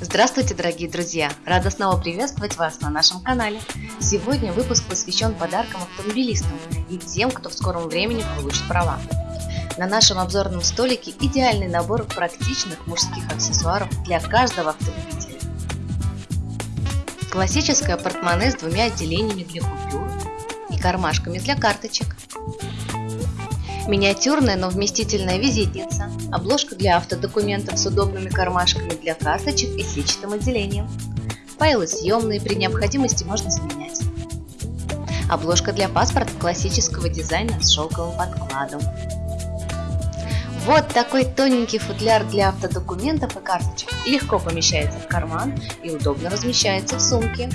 Здравствуйте, дорогие друзья! Рада снова приветствовать вас на нашем канале. Сегодня выпуск посвящен подаркам автомобилистам и тем, кто в скором времени получит права. На нашем обзорном столике идеальный набор практичных мужских аксессуаров для каждого автолюбителя. Классическое портмоне с двумя отделениями для купюр и кармашками для карточек. Миниатюрная, но вместительная визитница, обложка для автодокументов с удобными кармашками для карточек и сетчатым отделением. Файлы съемные, при необходимости можно заменять. Обложка для паспорта классического дизайна с шелковым подкладом. Вот такой тоненький футляр для автодокументов и карточек. Легко помещается в карман и удобно размещается в сумке.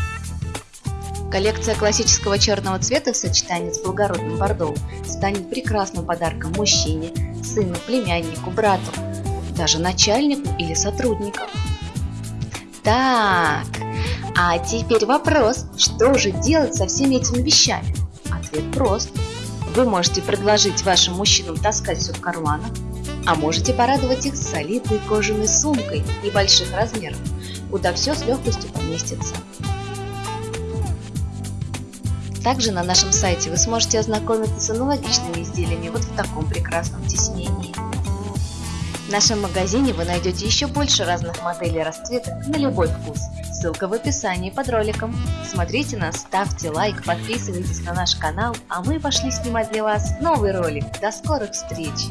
Коллекция классического черного цвета в сочетании с благородным бордовым станет прекрасным подарком мужчине, сыну, племяннику, брату, даже начальнику или сотруднику. Так, а теперь вопрос, что же делать со всеми этими вещами? Ответ прост. Вы можете предложить вашим мужчинам таскать все в карманах, а можете порадовать их солидной кожаной сумкой небольших размеров, куда все с легкостью поместится. Также на нашем сайте вы сможете ознакомиться с аналогичными изделиями вот в таком прекрасном тиснении. В нашем магазине вы найдете еще больше разных моделей расцветок на любой вкус. Ссылка в описании под роликом. Смотрите нас, ставьте лайк, подписывайтесь на наш канал, а мы пошли снимать для вас новый ролик. До скорых встреч!